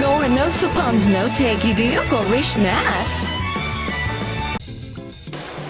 Gore no suppons no take.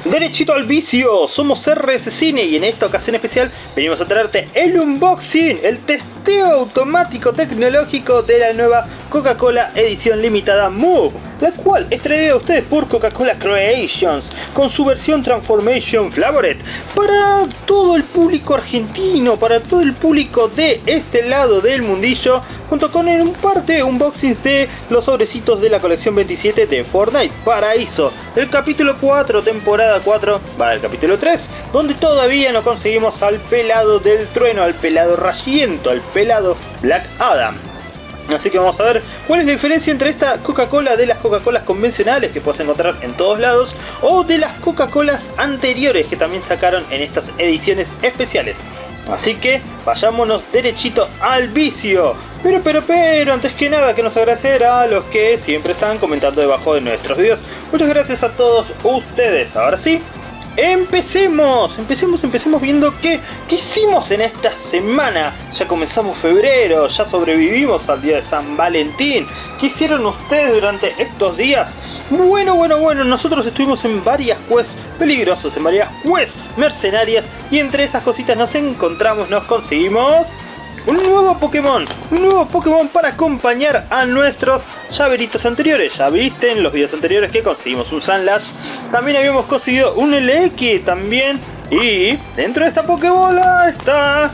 Derechito al vicio, somos RS Cine y en esta ocasión especial venimos a traerte el unboxing, el testeo automático tecnológico de la nueva Coca-Cola edición limitada Move, la cual es traída a ustedes por Coca-Cola Creations con su versión Transformation Flavored para todo el público argentino, para todo el público de este lado del mundillo, junto con en un parte unboxing de los sobrecitos de la colección 27 de Fortnite Paraíso, el capítulo 4, temporada 4, va el capítulo 3, donde todavía no conseguimos al pelado del trueno, al pelado rayiento, al pelado Black Adam. Así que vamos a ver cuál es la diferencia entre esta Coca-Cola de las Coca-Colas convencionales que puedes encontrar en todos lados o de las Coca-Colas anteriores que también sacaron en estas ediciones especiales. Así que vayámonos derechito al vicio. Pero, pero, pero, antes que nada que nos agradecer a los que siempre están comentando debajo de nuestros videos. Muchas gracias a todos ustedes. Ahora sí, Empecemos, empecemos, empecemos viendo qué, qué hicimos en esta semana. Ya comenzamos febrero, ya sobrevivimos al día de San Valentín. ¿Qué hicieron ustedes durante estos días? Bueno, bueno, bueno, nosotros estuvimos en varias quests peligrosas, en varias quests mercenarias y entre esas cositas nos encontramos, nos conseguimos un nuevo Pokémon, un nuevo Pokémon para acompañar a nuestros llaveritos anteriores. Ya viste en los videos anteriores que conseguimos un Sunlash, también habíamos conseguido un LX también. Y dentro de esta Pokébola está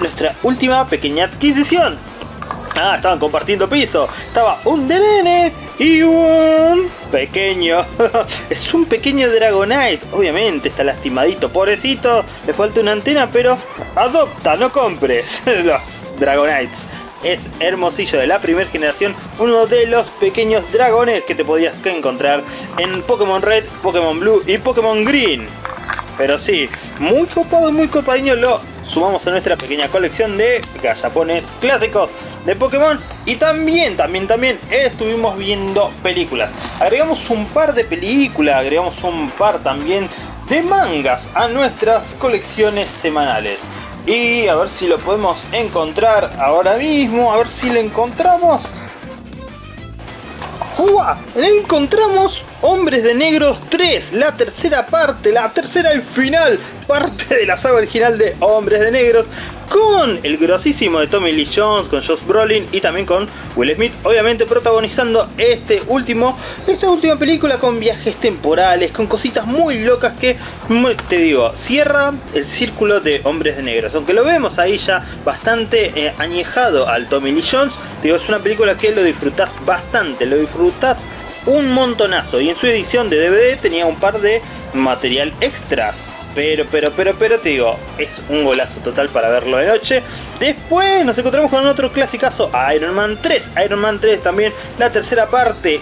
nuestra última pequeña adquisición. Ah, estaban compartiendo piso. Estaba un DNN y un pequeño. es un pequeño Dragonite. Obviamente está lastimadito. Pobrecito. Le falta una antena, pero adopta, no compres los Dragonites. Es hermosillo de la primera generación, uno de los pequeños dragones que te podías encontrar en Pokémon Red, Pokémon Blue y Pokémon Green. Pero sí, muy copado, muy copadinho lo sumamos a nuestra pequeña colección de gallapones clásicos de Pokémon y también, también, también estuvimos viendo películas. Agregamos un par de películas, agregamos un par también de mangas a nuestras colecciones semanales. Y a ver si lo podemos encontrar ahora mismo, a ver si lo encontramos. ¡Fua! Encontramos Hombres de Negros 3, la tercera parte, la tercera y final parte de la saga original de Hombres de Negros con el grosísimo de Tommy Lee Jones, con Josh Brolin y también con Will Smith, obviamente protagonizando este último, esta última película con viajes temporales, con cositas muy locas que, te digo, cierra el círculo de Hombres de Negros, aunque lo vemos ahí ya bastante eh, añejado al Tommy Lee Jones, te digo, es una película que lo disfrutas bastante, lo disfrutas un montonazo. Y en su edición de DVD tenía un par de material extras pero, pero, pero, pero te digo, es un golazo total para verlo de noche. Después nos encontramos con otro clasicazo, Iron Man 3. Iron Man 3 también, la tercera parte.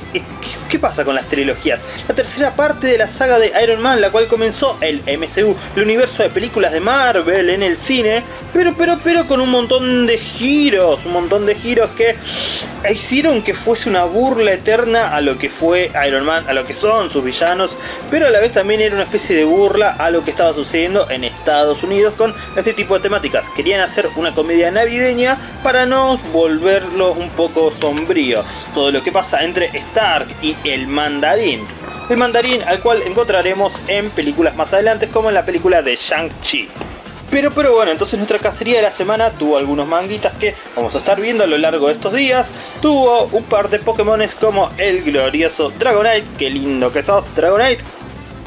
¿Qué, pasa con las trilogías? La tercera parte de la saga de Iron Man, la cual comenzó el MCU, el universo de películas de Marvel en el cine. Pero, pero, pero con un montón de giros, un montón de giros que hicieron que fuese una burla eterna a lo que fue Iron Man, a lo que son sus villanos. Pero a la vez también era una especie de burla a lo que está sucediendo en Estados Unidos con este tipo de temáticas. Querían hacer una comedia navideña para no volverlo un poco sombrío. Todo lo que pasa entre Stark y el mandarín. El mandarín al cual encontraremos en películas más adelante como en la película de Shang-Chi. Pero, pero bueno, entonces nuestra cacería de la semana tuvo algunos manguitas que vamos a estar viendo a lo largo de estos días. Tuvo un par de Pokémones como el glorioso Dragonite, qué lindo que sos Dragonite,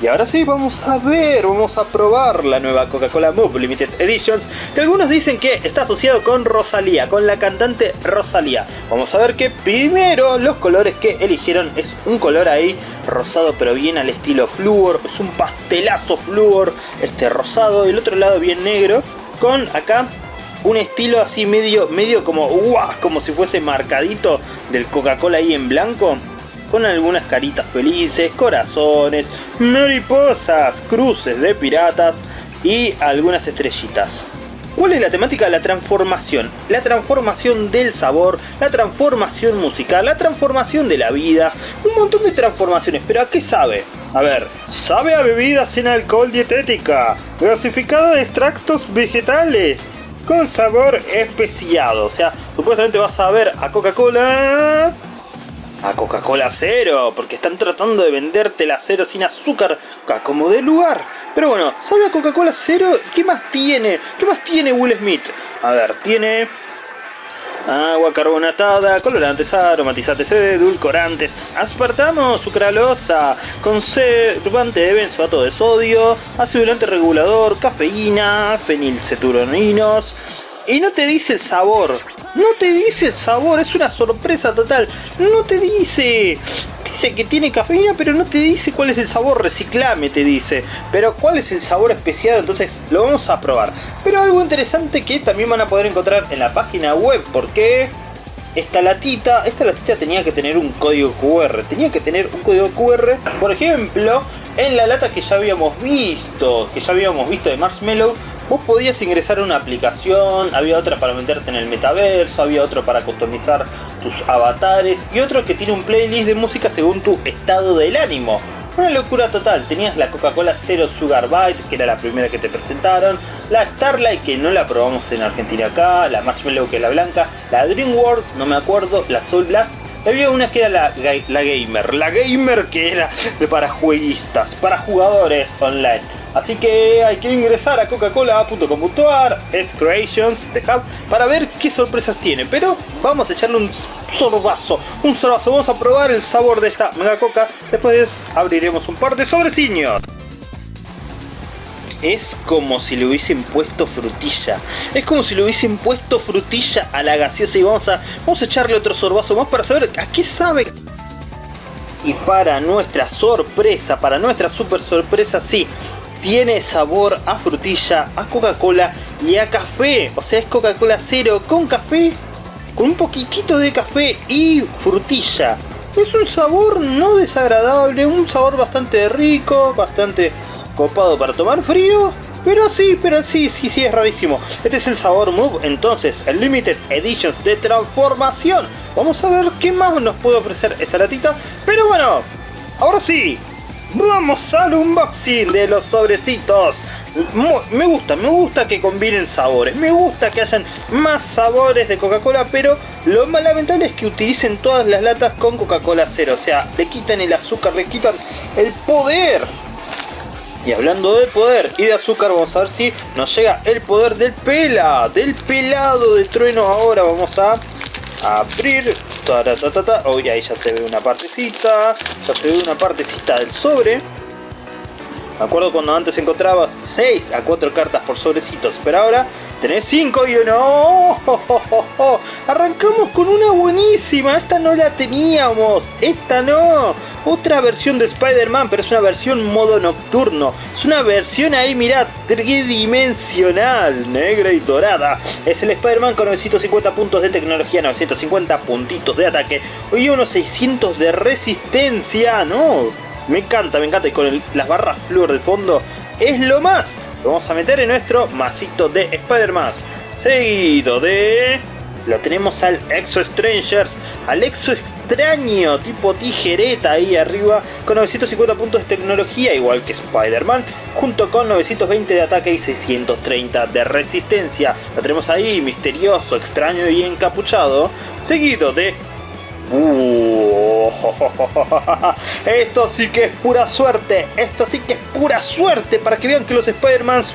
y ahora sí, vamos a ver, vamos a probar la nueva Coca-Cola Move Limited Editions, que algunos dicen que está asociado con Rosalía, con la cantante Rosalía. Vamos a ver que primero los colores que eligieron es un color ahí rosado pero bien al estilo flúor, es un pastelazo flúor, este rosado, y el otro lado bien negro, con acá un estilo así medio, medio como, como si fuese marcadito del Coca-Cola ahí en blanco con algunas caritas felices, corazones, mariposas, cruces de piratas y algunas estrellitas. ¿Cuál es la temática? La transformación. La transformación del sabor, la transformación musical, la transformación de la vida. Un montón de transformaciones. ¿Pero a qué sabe? A ver, sabe a bebida sin alcohol dietética, gasificada de extractos vegetales, con sabor especiado. O sea, supuestamente vas a ver a Coca-Cola... A Coca-Cola cero, porque están tratando de venderte la cero sin azúcar, como de lugar. Pero bueno, ¿sabe a Coca-Cola cero? ¿Y qué más tiene? ¿Qué más tiene Will Smith? A ver, tiene agua carbonatada, colorantes, aromatizantes, edulcorantes, aspartamo, sucralosa, conservante de benzoato de sodio, acidulante regulador, cafeína, fenilceturoninos, y no te dice el sabor. No te dice el sabor, es una sorpresa total. No te dice. Dice que tiene cafeína, pero no te dice cuál es el sabor. Reciclame, te dice. Pero cuál es el sabor especial, entonces lo vamos a probar. Pero algo interesante que también van a poder encontrar en la página web. Porque esta latita, esta latita tenía que tener un código QR. Tenía que tener un código QR. Por ejemplo, en la lata que ya habíamos visto, que ya habíamos visto de Marshmallow, vos podías ingresar a una aplicación, había otra para meterte en el metaverso, había otro para customizar tus avatares y otro que tiene un playlist de música según tu estado del ánimo. Una locura total, tenías la Coca-Cola Zero Sugar Bite, que era la primera que te presentaron, la Starlight, que no la probamos en Argentina acá, la Marshmallow, que la blanca, la Dream World, no me acuerdo, la Soul Black, había una que era la, la gamer, la gamer que era para jueguistas, para jugadores online. Así que hay que ingresar a coca-cola.com.ar, es Creations, The para ver qué sorpresas tiene. Pero vamos a echarle un sorbazo, un sorbazo. Vamos a probar el sabor de esta mega coca. Después abriremos un par de sobreciños es como si le hubiesen puesto frutilla. Es como si le hubiesen puesto frutilla a la gaseosa y vamos a, vamos a echarle otro sorbazo más para saber a qué sabe. Y para nuestra sorpresa, para nuestra super sorpresa, sí, tiene sabor a frutilla, a Coca-Cola y a café. O sea, es Coca-Cola cero con café, con un poquitito de café y frutilla. Es un sabor no desagradable, un sabor bastante rico, bastante copado para tomar frío. Pero sí, pero sí, sí, sí, es rarísimo. Este es el sabor Move, entonces, el Limited Editions de transformación. Vamos a ver qué más nos puede ofrecer esta latita. Pero bueno, ahora sí, vamos al unboxing de los sobrecitos. Me gusta, me gusta que combinen sabores, me gusta que hayan más sabores de Coca-Cola, pero lo más lamentable es que utilicen todas las latas con Coca-Cola cero, o sea, le quitan el azúcar, le quitan el poder y hablando de poder y de azúcar, vamos a ver si nos llega el poder del pela, del pelado de trueno. Ahora vamos a abrir. Oh, y ahí ya se ve una partecita, ya se ve una partecita del sobre. Me acuerdo cuando antes encontrabas 6 a 4 cartas por sobrecitos, pero ahora tenés 5 y uno. ¡Oh, Arrancamos con una buenísima, esta no la teníamos, esta no otra versión de Spider-Man, pero es una versión modo nocturno. Es una versión ahí, mirad, tridimensional, negra y dorada. Es el Spider-Man con 950 puntos de tecnología, 950 puntitos de ataque y unos 600 de resistencia, ¿no? Me encanta, me encanta. Y con las barras flúor de fondo, es lo más. Lo vamos a meter en nuestro masito de Spider-Man. Seguido de... Lo tenemos al Exo Strangers, al Exo extraño tipo tijereta ahí arriba con 950 puntos de tecnología igual que Spider-Man junto con 920 de ataque y 630 de resistencia. Lo tenemos ahí misterioso, extraño y encapuchado seguido de uh, esto sí que es pura suerte, esto sí que es pura suerte para que vean que los Spider-Mans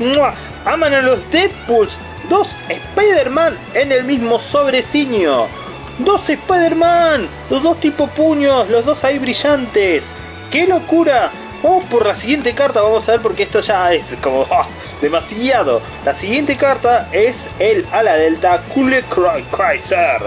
aman a los Deadpools. Dos Spider-Man en el mismo sobreciño. ¡Dos Spider-Man! Los dos tipo puños, los dos ahí brillantes. ¡Qué locura! Vamos por la siguiente carta, vamos a ver porque esto ya es como ah, demasiado. La siguiente carta es el ala delta Kule Chrysler.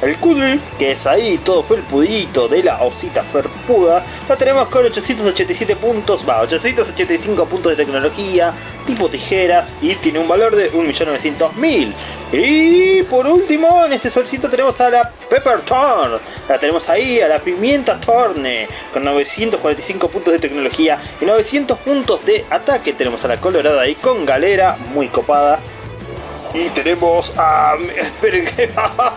El Kudri, que es ahí todo fue el pudito de la osita ferpuda, la tenemos con 887 puntos, va, 885 puntos de tecnología, tipo tijeras y tiene un valor de 1.900.000. Y por último, en este solcito tenemos a la Pepper Thorn. La tenemos ahí, a la Pimienta Thorne, con 945 puntos de tecnología y 900 puntos de ataque. Tenemos a la Colorada ahí con galera, muy copada. Y tenemos a... Esperen que...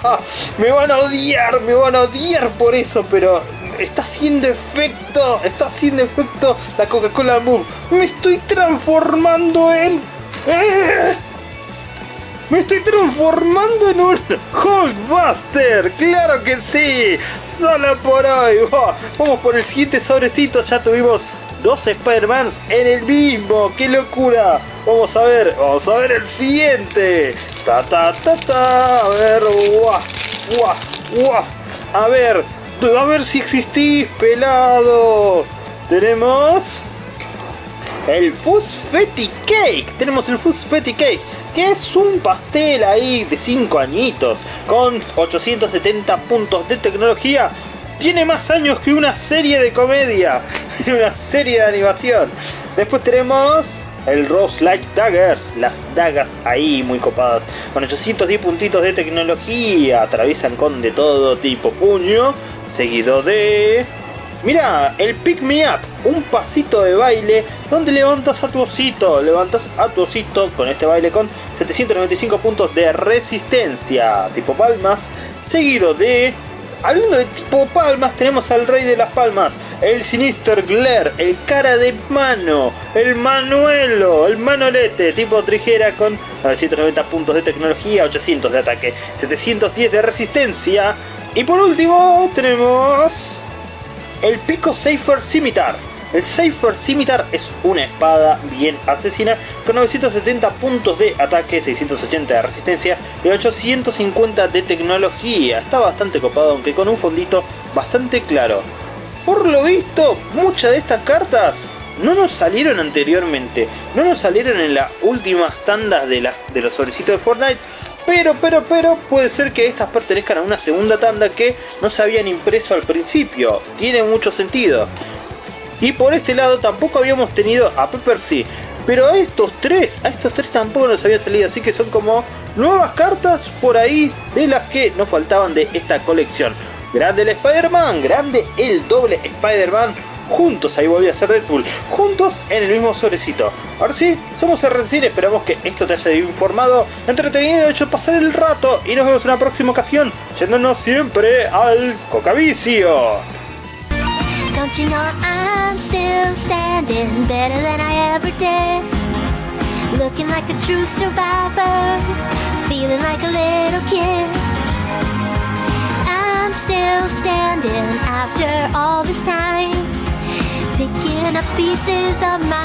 me van a odiar, me van a odiar por eso, pero... Está haciendo efecto, está haciendo efecto la Coca-Cola Boom. Me estoy transformando en... ¡Me estoy transformando en un Hulkbuster! ¡Claro que sí! ¡Solo por hoy! Vamos por el siguiente sobrecito. Ya tuvimos dos Spider-Mans en el mismo. ¡Qué locura! Vamos a ver, vamos a ver el siguiente. Ta ta ta. A ver. A ver, a ver si existís, pelado. Tenemos el Fusfetti Cake. Tenemos el Fusfetti Cake, que es un pastel ahí de 5 añitos, con 870 puntos de tecnología. Tiene más años que una serie de comedia, una serie de animación. Después tenemos el Rose Light Daggers, las dagas ahí muy copadas, con 810 puntitos de tecnología, atraviesan con de todo tipo puño, seguido de Mira, el Pick Me Up, un pasito de baile donde levantas a tu osito, levantas a tu osito con este baile con 795 puntos de resistencia, tipo palmas, seguido de... Hablando de tipo palmas, tenemos al rey de las palmas, el Sinister Glare, el cara de mano, el Manuelo, el Manolete, tipo trijera con 990 puntos de tecnología, 800 de ataque, 710 de resistencia. Y por último tenemos el Pico Safer Scimitar. El Safer Scimitar es una espada bien asesina con 970 puntos de ataque, 680 de resistencia y 850 de tecnología. Está bastante copado aunque con un fondito bastante claro. Por lo visto, muchas de estas cartas no nos salieron anteriormente, no nos salieron en las últimas tandas de, de los sobrecitos de Fortnite, pero, pero, pero, puede ser que estas pertenezcan a una segunda tanda que no se habían impreso al principio. Tiene mucho sentido. Y por este lado tampoco habíamos tenido a Pepper C. Pero a estos tres, a estos tres tampoco nos habían salido. Así que son como nuevas cartas por ahí de las que nos faltaban de esta colección. Grande el Spider-Man, grande el doble Spider-Man juntos, ahí volví a ser Deadpool, juntos en el mismo sobrecito. Ahora sí, somos RCN, esperamos que esto te haya informado, entretenido, hecho pasar el rato y nos vemos en una próxima ocasión, yéndonos siempre al Cocavicio. Don't you know I'm still standing better than I ever did Looking like a true survivor Feeling like a little kid I'm still standing after all this time picking up pieces of my